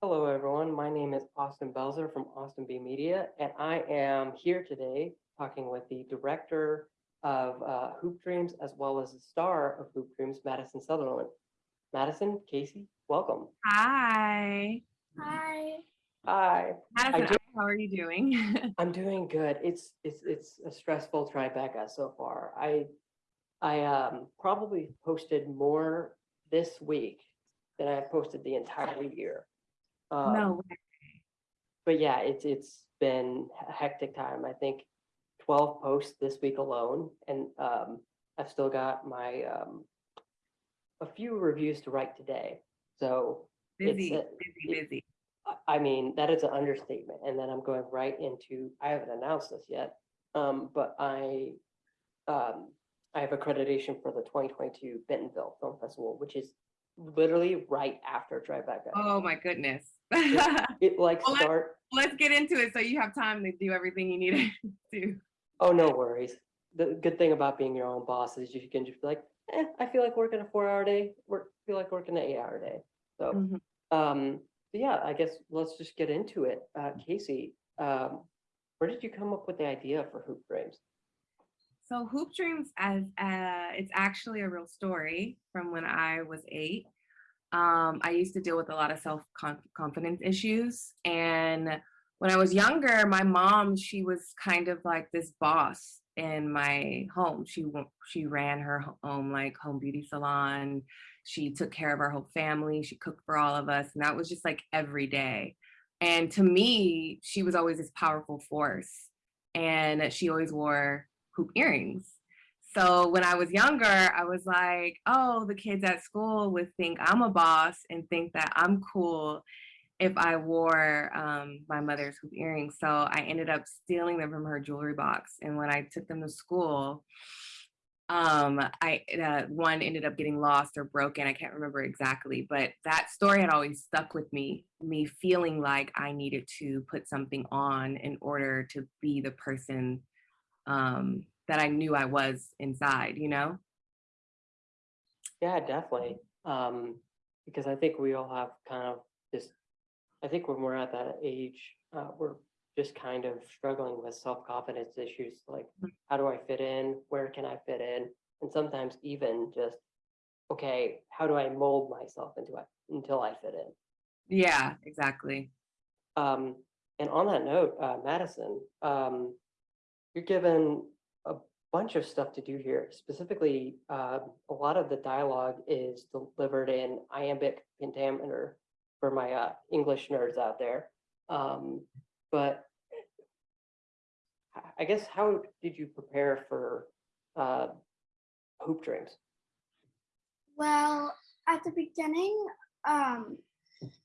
Hello, everyone. My name is Austin Belzer from Austin B Media, and I am here today talking with the director of uh, Hoop Dreams as well as the star of Hoop Dreams, Madison Sutherland. Madison, Casey, welcome. Hi. Hi. Hi. Madison, do- how are you doing? I'm doing good. It's it's it's a stressful Tribeca so far. I I um probably posted more this week than I've posted the entire year. Um, no way. but yeah, it's it's been a hectic time. I think twelve posts this week alone, and um, I've still got my um, a few reviews to write today. So Busy, a- busy, busy. I- I mean that is an understatement. And then I'm going right into I haven't announced this yet, um, but I um, I have accreditation for the 2022 Bentonville Film Festival, which is literally right after Tribeca. Oh my goodness. It like Well, let's- Let's get into it so you have time to do everything you need to do. Oh, no worries. The good thing about being your own boss is you can just be like, eh, I feel like working a four hour day, work, feel like working an eight hour day. So, Mhm. um, so yeah, I guess let's just get into it. Uh, Casey, um, where did you come up with the idea for Hoop Dreams? So Hoop Dreams as uh it's actually a real story from when I was eight. Um, I used to deal with a lot of self-confidence issues. And when I was younger, my mom, she was kind of like this boss in my home. She she ran her home like home beauty salon. She took care of our whole family. She cooked for all of us. And that was just like every day. And to me, she was always this powerful force. And she always wore hoop earrings. So when I was younger, I was like, oh, the kids at school would think I'm a boss and think that I'm cool if I wore um, my mother's hoop earrings. So I ended up stealing them from her jewelry box. And when I took them to school, um, I uh, one ended up getting lost or broken. I can't remember exactly, but that story had always stuck with me. Me feeling like I needed to put something on in order to be the person um, that I knew I was inside, you know? Yeah, definitely. Um, because I think we all have kind of this, I think when we're at that age, uh, we're just kind of struggling with self-confidence issues, like Mm. how do I fit in? Where can I fit in? And sometimes even just, okay, how do I mold myself into it until I fit in? Yeah, exactly. Um, and on that note, uh, Madison, um, you're given a bunch of stuff to do here. Specifically, uh, a lot of the dialogue is delivered in iambic pentameter for my uh, English nerds out there. Um, but I- guess how did you prepare for uh, hoop dreams? Well, at the beginning, um,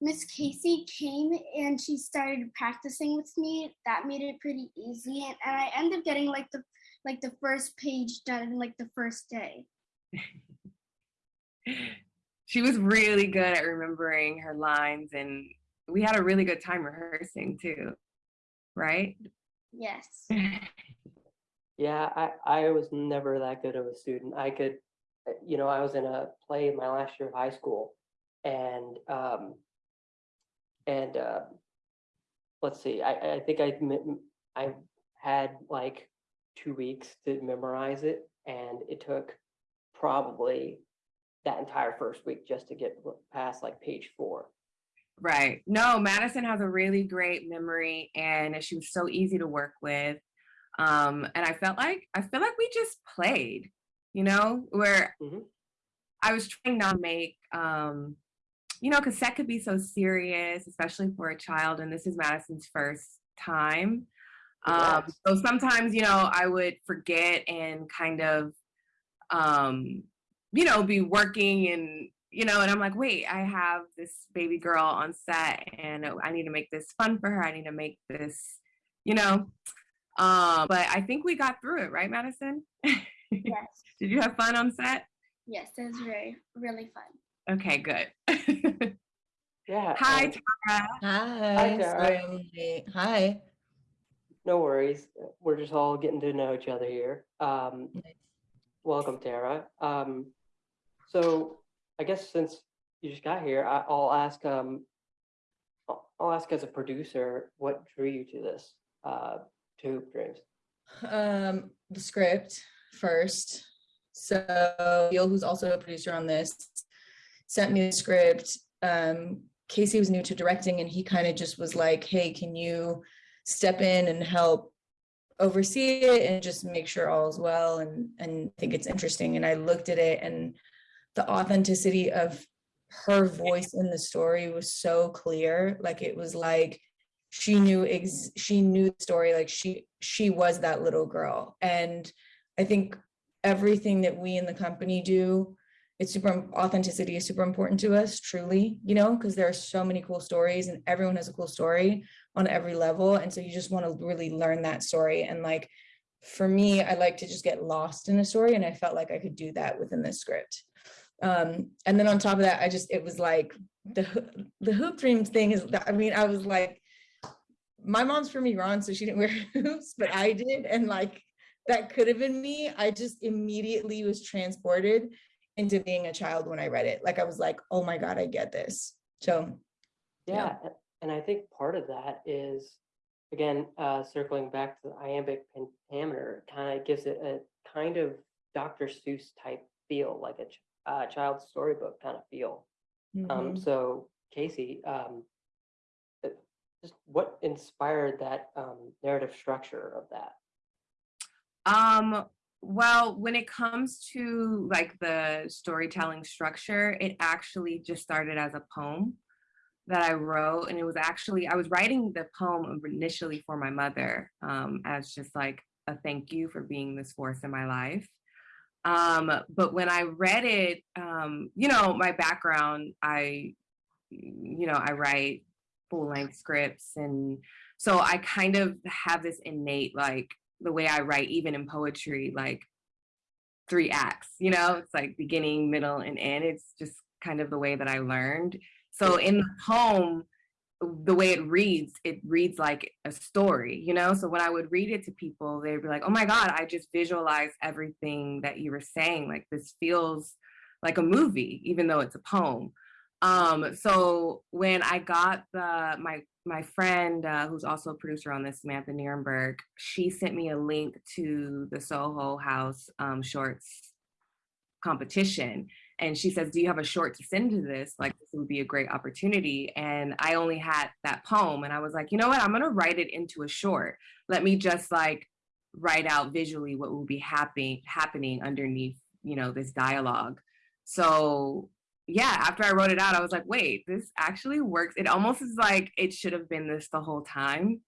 Miss Casey came and she started practicing with me. That made it pretty easy, and, and I ended up getting like the like the first page done like the first day. She was really good at remembering her lines, and we had a really good time rehearsing too, right? Yes. Yeah, I, I was never that good of a student. I could, you know, I was in a play in my last year of high school and, um, and, uh, let's see, I, I think I, I had like two weeks to memorize it and it took probably that entire first week just to get past like page four. Right. No, Madison has a really great memory and she was so easy to work with. Um, and I felt like I feel like we just played, you know, where Mhm. I was trying not to make um, you know, because that could be so serious, especially for a child, and this is Madison's first time. Um, so sometimes, you know, I would forget and kind of um, you know, be working and you know, and I'm like, wait, I have this baby girl on set and I need to make this fun for her. I need to make this, you know. Um, but I think we got through it, right, Madison? Yes. Did you have fun on set? Yes. It was very really fun. Okay, good. Yeah. Hi, and- Tara. Hi, Tara. sorry Hi. No worries. We're just all getting to know each other here. Um, welcome, Tara. Um, so I guess since you just got here, I, I'll ask, um, I'll ask as a producer, what drew you to this, uh, to Hoop Dreams? Um, the script first. So Neil, who's also a producer on this, sent me the script. Um, Casey was new to directing and he kind of just was like, hey, can you step in and help oversee it and just make sure all is well and and think it's interesting. And I looked at it and the authenticity of her voice in the story was so clear. Like it was like she knew ex she knew the story like she she was that little girl and i think everything that we in the company do it's super authenticity is super important to us truly you know because there are so many cool stories and everyone has a cool story on every level and so you just want to really learn that story and like for me i like to just get lost in a story and i felt like i could do that within this script um and then on top of that i just it was like the the hoop dreams thing is i mean i was like my mom's from Iran, so she didn't wear hoops, but I did. And like, that could have been me. I just immediately was transported into being a child when I read it. Like, I was like, oh my God, I get this. So, Yeah. Yeah, and I think part of that is, again, uh, circling back to the iambic pentameter, kind of gives it a kind of Dr. Seuss type feel, like a ch- uh, child's storybook kind of feel. Um, mhm. so Casey, um, uh, just what inspired that um, narrative structure of that? Um, well, when it comes to like the storytelling structure, it actually just started as a poem that I wrote. And it was actually, I was writing the poem initially for my mother um, as just like a thank you for being this force in my life. Um, but when I read it, um, you know, my background, I, you know, I write full length scripts. And so I kind of have this innate, like, the way I write, even in poetry, like three acts, you know, it's like beginning, middle, and end. It's just kind of the way that I learned. So in the poem, the way it reads, it reads like a story, you know? So when I would read it to people, they'd be like, oh my God, I just visualize everything that you were saying. Like this feels like a movie, even though it's a poem. Um, so when I got the my my friend uh, who's also a producer on this, Samantha Nierenberg, she sent me a link to the Soho House um, Shorts competition. And she says, do you have a short to send to this? Like this would be a great opportunity. And I only had that poem and I was like, you know what, I'm gonna write it into a short. Let me just like write out visually what will be happening happening underneath, you know, this dialogue. So yeah, after I wrote it out, I was like, wait, this actually works. It almost is like it should have been this the whole time.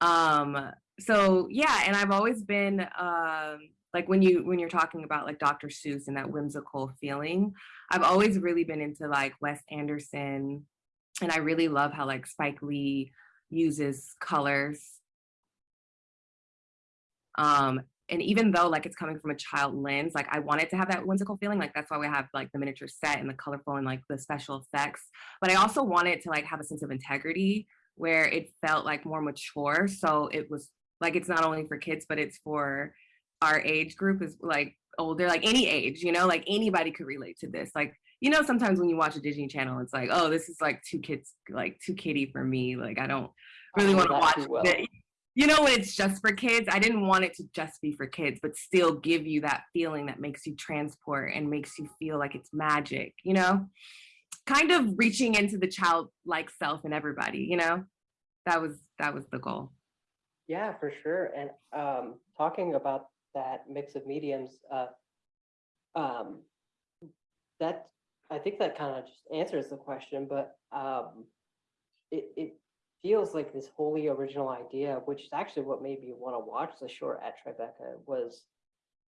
Um, so yeah, and I've always been um like when you when you're talking about like Dr. Seuss and that whimsical feeling, I've always really been into like Wes Anderson, and I really love how like Spike Lee uses colors. Um, and even though like it's coming from a child lens, like I wanted to have that whimsical feeling, like that's why we have like the miniature set and the colorful and like the special effects. But I also wanted to like have a sense of integrity where it felt like more mature. So it was like it's not only for kids, but it's for our age group is like older, like any age, you know, like anybody could relate to this. Like, you know, sometimes when you watch a Disney channel, it's like, oh, this is like too kids, like too kiddie for me. Like I don't really want to watch well. You know, when it's just for kids, I didn't want it to just be for kids, but still give you that feeling that makes you transport and makes you feel like it's magic, you know? Kind of reaching into the childlike self in everybody, you know? That was that was the goal. Yeah, for sure. And um, talking about that mix of mediums, uh, um, that I think that kind of just answers the question, but um, it, it feels like this wholly original idea, which is actually what made me want to watch the short at Tribeca was,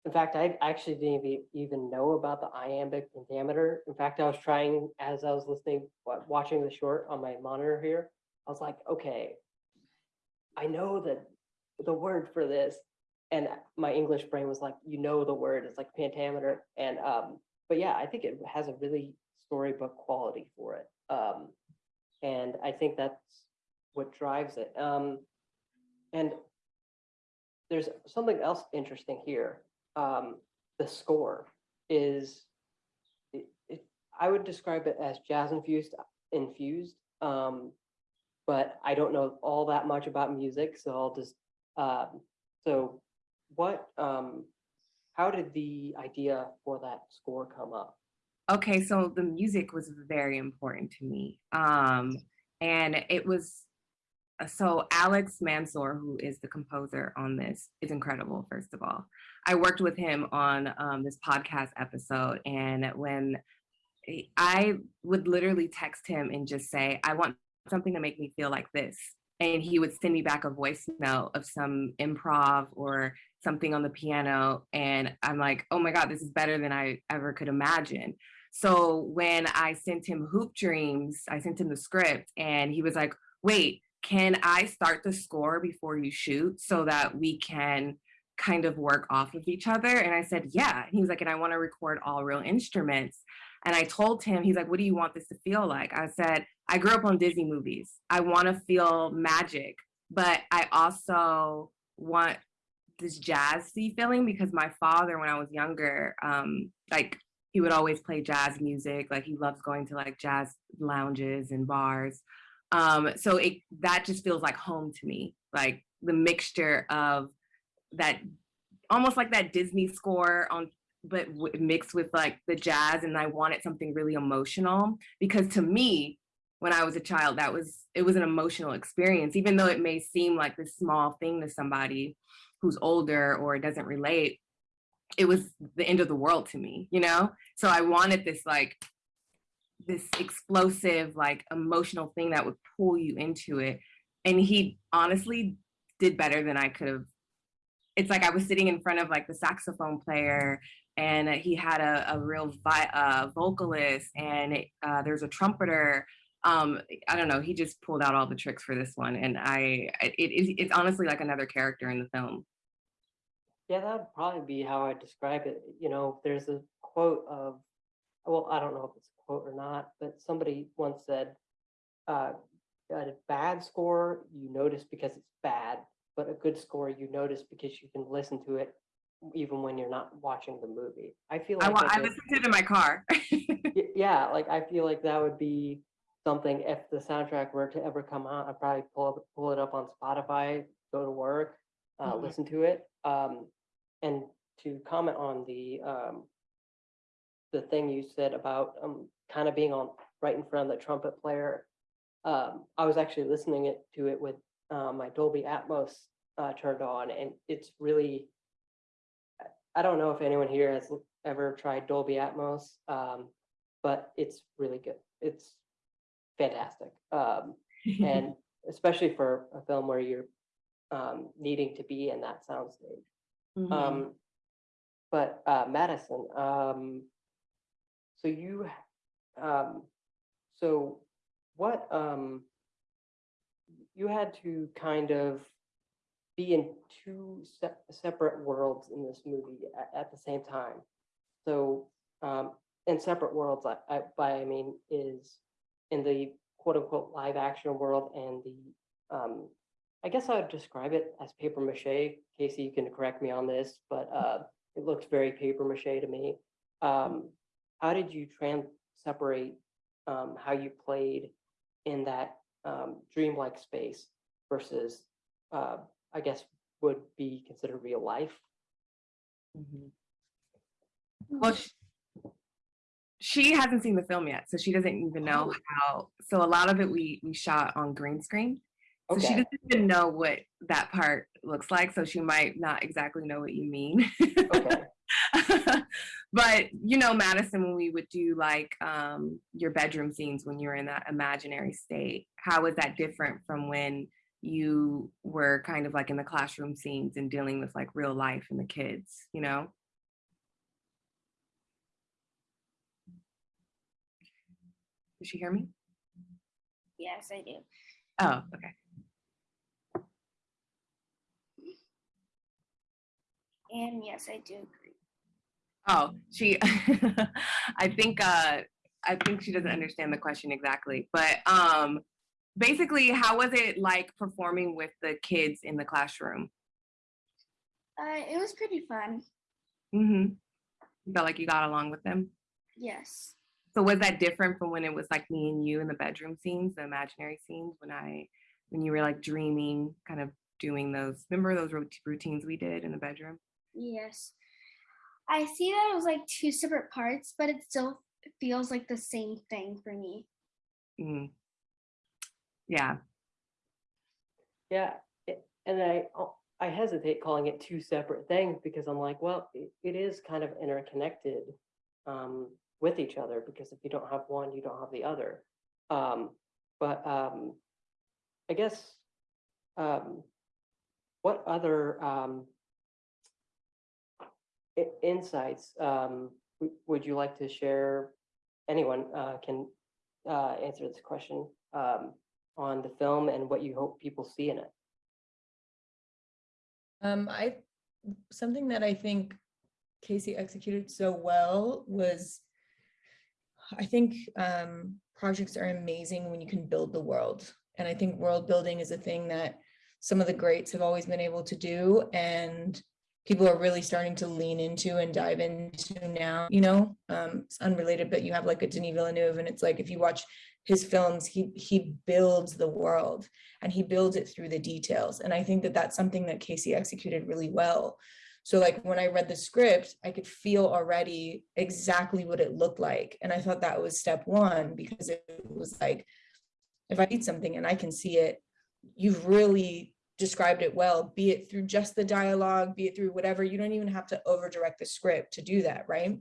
in fact, I actually didn't even, know about the iambic pentameter. In fact, I was trying, as I was listening, watching the short on my monitor here, I was like, okay, I know that the word for this. And my English brain was like, you know, the word is like pentameter. And, um, but yeah, I think it has a really storybook quality for it. Um, and I think that's what drives it. Um, and there's something else interesting here. Um, the score is, it, it, I would describe it as jazz infused, infused. Um, but I don't know all that much about music, so I'll just, um, so what, um, how did the idea for that score come up? Okay, so the music was very important to me. Um, and it was so Alex Mansour, who is the composer on this, is incredible, first of all. I worked with him on um, this podcast episode, and when I- would literally text him and just say, I want something to make me feel like this. And he would send me back a voice note of some improv or something on the piano. And I'm like, oh my God, this is better than I ever could imagine. So when I sent him Hoop Dreams, I sent him the script and he was like, wait, can I start the score before you shoot so that we can kind of work off of each other? And I said, yeah. He was like, and I want to record all real instruments. And I told him, he's like, what do you want this to feel like? I said, I grew up on Disney movies. I want to feel magic, but I also want this jazzy feeling because my father, when I was younger, um, like he would always play jazz music. Like he loves going to like jazz lounges and bars. Um, so it that just feels like home to me. Like the mixture of that, almost like that Disney score on, but mixed with like the jazz. And I wanted something really emotional because to me, when I was a child, that was it was an emotional experience, even though it may seem like this small thing to somebody who's older or doesn't relate it was the end of the world to me, you know? So I wanted this like this explosive, like emotional thing that would pull you into it. And he honestly did better than I could have. It's like I was sitting in front of like the saxophone player and he had a, a real vi- uh, vocalist and uh, there's a trumpeter. Um, I don't know. He just pulled out all the tricks for this one. And I, it, it, it's honestly like another character in the film. Yeah, that would probably be how I describe it. You know, there's a quote of, well, I don't know if it's quote or not, but somebody once said, uh, a bad score you notice because it's bad, but a good score you notice because you can listen to it even when you're not watching the movie. I feel like I, that's I to it in my car. Yeah, like I feel like that would be something if the soundtrack were to ever come out, I'd probably pull up, pull it up on Spotify, go to work, uh, Mhm. listen to it. Um, and to comment on the um, the thing you said about um, kind of being on right in front of the trumpet player. Um, I was actually listening it to it with uh, my Dolby Atmos uh, turned on, and it's really. I- don't know if anyone here has ever tried Dolby Atmos, um, but it's really good. It's fantastic, um, and especially for a film where you're um, needing to be in that soundstage. Mhm. Um, but uh, Madison, um, so you, um, so what, um, you had to kind of be in two se- separate worlds in this movie at, at the same time. So, um, in separate worlds, I, I, by I mean is in the quote unquote live action world and the, um, I guess I would describe it as paper mache. Casey, you can correct me on this, but uh, it looks very paper mache to me. Um, how did you trans separate um, how you played in that um, dreamlike space versus, uh, I guess, would be considered real life? Mhm. Well, sh- she hasn't seen the film yet, so she doesn't even know Oh. how. So a lot of it we we shot on green screen. So she doesn't even know what that part looks like. So she might not exactly know what you mean. Okay. but you know, Madison, when we would do like um, your bedroom scenes when you were in that imaginary state, how was that different from when you were kind of like in the classroom scenes and dealing with like real life and the kids, you know? Did she hear me? Yes, I do. Oh, okay. And yes, I do. Oh, she, I think, uh, I think she doesn't understand the question exactly, but, um, basically, how was it like performing with the kids in the classroom? Uh, it was pretty fun. Mm-hmm. You felt like you got along with them? Yes. So was that different from when it was like me and you in the bedroom scenes, the imaginary scenes, when I, when you were like dreaming, kind of doing those, remember those routines we did in the bedroom? Yes. I see that it was like two separate parts, but it still feels like the same thing for me. Mm. Yeah, Yeah, it- and I, oh, I hesitate calling it two separate things because I'm like, well, it, it is kind of interconnected um, with each other because if you don't have one, you don't have the other. Um, but um, I guess um, what other um, i- insights um, would you like to share? Anyone uh, can uh, answer this question um, on the film and what you hope people see in it. Um, I, something that I think Casey executed so well was, I think, um, projects are amazing when you can build the world. And I think world building is a thing that some of the greats have always been able to do and people are really starting to lean into and dive into now, you know, um, it's unrelated, but you have like a Denis Villeneuve and it's like, if you watch his films, he, he builds the world and he builds it through the details. And I think that that's something that Casey executed really well. So like when I read the script, I could feel already exactly what it looked like. And I thought that was step one because it was like, if I read something and I can see it, you've really described it well, be it through just the dialogue, be it through whatever, you don't even have to over direct the script to do that, right?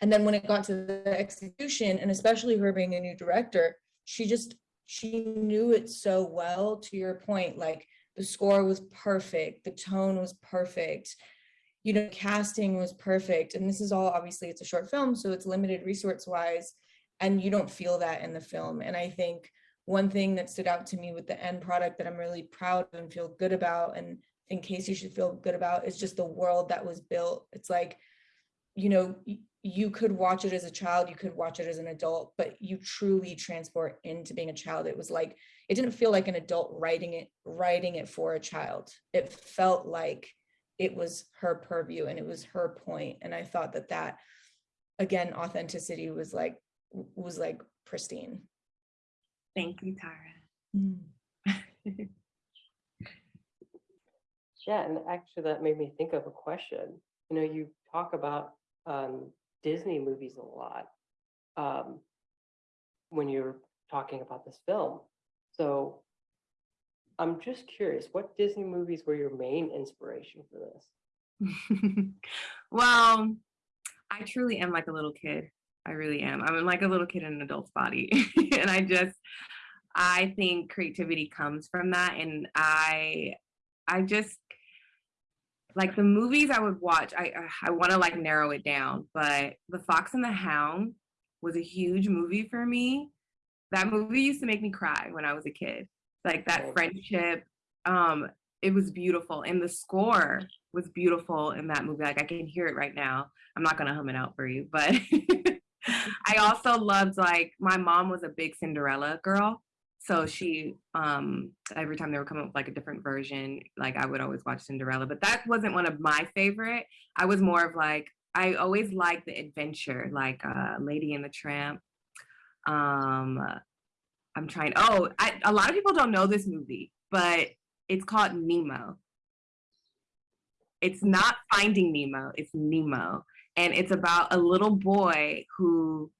And then when it got to the execution, and especially her being a new director, she just, she knew it so well, to your point, like the score was perfect, the tone was perfect, you know, casting was perfect. And this is all, obviously it's a short film, so it's limited resource wise, and you don't feel that in the film. And I think one thing that stood out to me with the end product that I'm really proud and feel good about, and in case you should feel good about, is just the world that was built. It's like, you know, you could watch it as a child, you could watch it as an adult, but you truly transport into being a child. It was like, it didn't feel like an adult writing it, writing it for a child. It felt like it was her purview and it was her point. And I thought that that, again, authenticity was like, was like pristine. Thank you, Tara. Yeah, and actually that made me think of a question. You know, you talk about um, Disney movies a lot um, when you're talking about this film. So I'm just curious, what Disney movies were your main inspiration for this? well, I truly am like a little kid. I really am. I'm like a little kid in an adult's body. and I just, I think creativity comes from that. And I, I just, like the movies I would watch, I, I want to like narrow it down, but The Fox and the Hound was a huge movie for me. That movie used to make me cry when I was a kid. Like that Oh. friendship, um, it was beautiful. And the score was beautiful in that movie. Like I can hear it right now. I'm not gonna hum it out for you, but I also loved like my mom was a big Cinderella girl. So she um every time they were coming up with like a different version, like I would always watch Cinderella. But that wasn't one of my favorite. I was more of like I always liked the adventure, like uh Lady and the Tramp. Um I'm trying oh, I, a lot of people don't know this movie, but it's called Nemo. It's not Finding Nemo, it's Nemo. And it's about a little boy who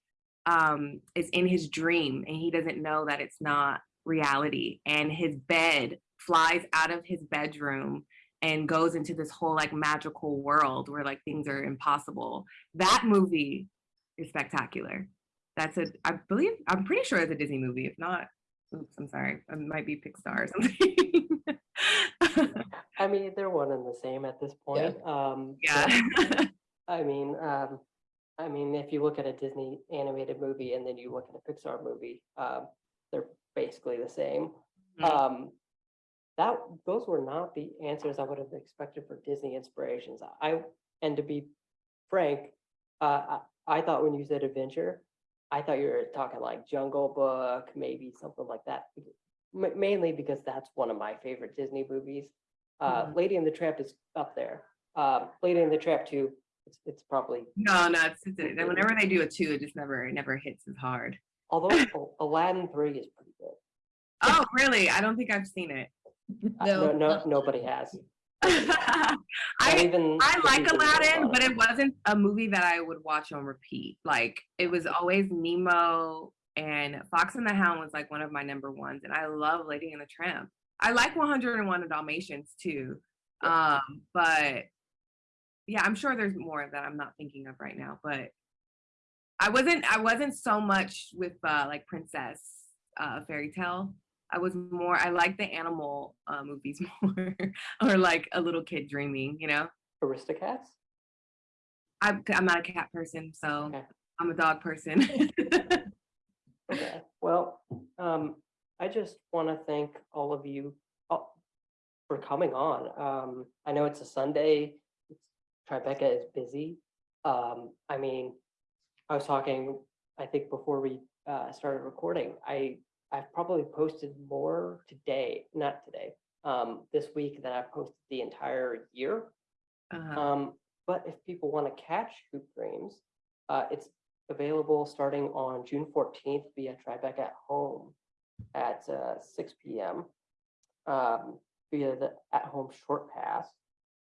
um, is in his dream and he doesn't know that it's not reality. And his bed flies out of his bedroom and goes into this whole like magical world where like things are impossible. That movie is spectacular. That's a, I believe, I'm pretty sure it's a Disney movie. If not, oops, I'm sorry. It might be Pixar or something. I mean, they're one and the same at this Yeah. point. Um, yeah. I mean, um, I mean, if you look at a Disney animated movie and then you look at a Pixar movie, um, they're basically the same. Mhm. Um, that those were not the answers I would have expected for Disney inspirations. I and to be frank, uh, I, I thought when you said adventure, I thought you were talking like Jungle Book, maybe something like that. ma- mainly because that's one of my favorite Disney movies. Uh, Mhm. Lady and the Tramp is up there. Um, Lady and the Tramp two It's, it's probably, No, no, it's, it's whenever they do a two, it just never, it never hits as hard. although Aladdin three is pretty good. Oh, really? I don't think I've seen it. Uh, No, no, nobody has. I even I like Aladdin, but it wasn't a movie that I would watch on repeat. Like it was always Nemo and Fox and the Hound was like one of my number ones, and I love Lady and the Tramp. I like 101 Dalmatians too, um, but yeah, I'm sure there's more that I'm not thinking of right now. But I wasn't I wasn't so much with uh, like Princess uh, Fairy Tale. I was more I like the animal uh, movies more, or like a little kid dreaming. You know. Aristocats? I'm I'm not a cat person, so Okay. I'm a dog person. Okay, well, um, I just want to thank all of you uh, for coming on. Um, I know it's a Sunday, Tribeca is busy. Um, I mean, I was talking, I think before we uh, started recording, I, I've probably posted more today, not today, um, this week than I've posted the entire year. Uh, Um, but if people want to catch Hoop Dreams, uh, it's available starting on June fourteenth via Tribeca at Home at uh, six P M. Um, via the at-home short pass.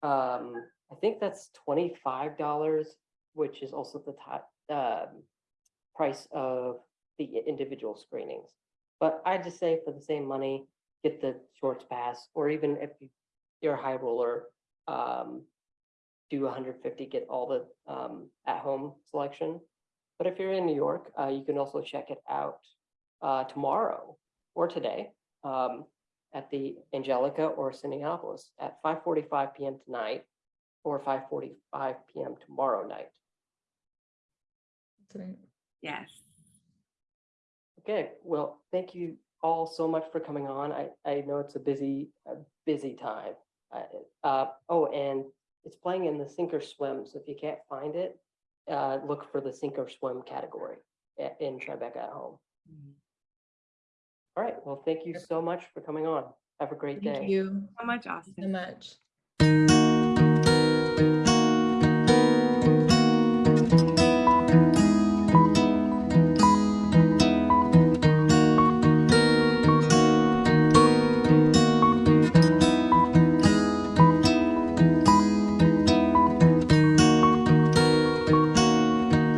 Um, I think that's twenty-five dollars, which is also the top, um, price of the individual screenings. But I just say for the same money, get the shorts pass, or even if you- you're a high roller, um, do 150, get all the um, at-home selection. But if you're in New York, uh, you can also check it out uh, tomorrow or today um, at the Angelica or Cinépolis at 5:45 p.m. tonight or 5:45 p.m. tomorrow night. That's right. yes. Okay, well, thank you all so much for coming on. I, I know it's a busy, a busy time. I- Uh, oh, and it's playing in the sink or swim, so if you can't find it, uh, look for the sink or swim category in Tribeca at home. All right, well, thank you so much for coming on. Have a great day. Thank you So much, Austin. so much.